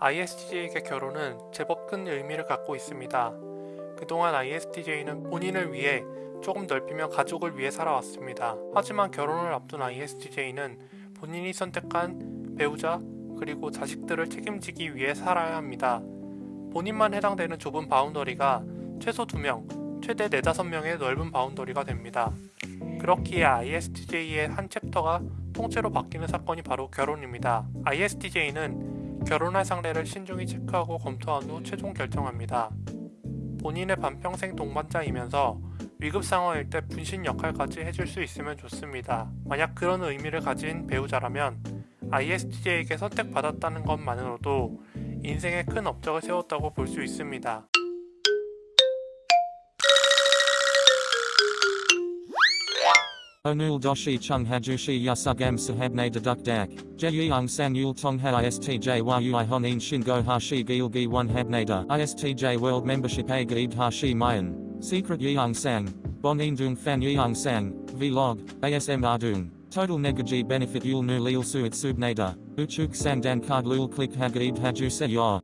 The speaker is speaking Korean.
ISTJ에게 결혼은 제법 큰 의미를 갖고 있습니다. 그동안 ISTJ는 본인을 위해 조금 넓히며 가족을 위해 살아왔습니다. 하지만 결혼을 앞둔 ISTJ는 본인이 선택한 배우자 그리고 자식들을 책임지기 위해 살아야 합니다. 본인만 해당되는 좁은 boundary가 최소 2명, 최대 4, 5명의 넓은 바운더리가 됩니다. 그렇기에 ISTJ의 한 chapter가 통째로 바뀌는 사건이 바로 결혼입니다. ISTJ는 결혼할 상대를 신중히 체크하고 검토한 후 최종 결정합니다. 본인의 반평생 동반자이면서 위급 상황일 때 분신 역할까지 해줄 수 있으면 좋습니다. 만약 그런 의미를 가진 배우자라면 ISTJ에게 선택받았다는 것만으로도 인생에 큰 업적을 세웠다고 볼 수 있습니다. Onul doshi chung hajushi yasugam sahabne deduk dak. Jeyung san yul tong ha istj yui honin shingo hashi gilgi one habnada. Istj world membership a gaid hashi mayan. Secret yeung sang. Bon in dung fan yeung sang. Vlog. ASM ardung. Total negaji benefit yul nu lil suit subnada. Uchuk sang dan card lul click hagaib haju se yor.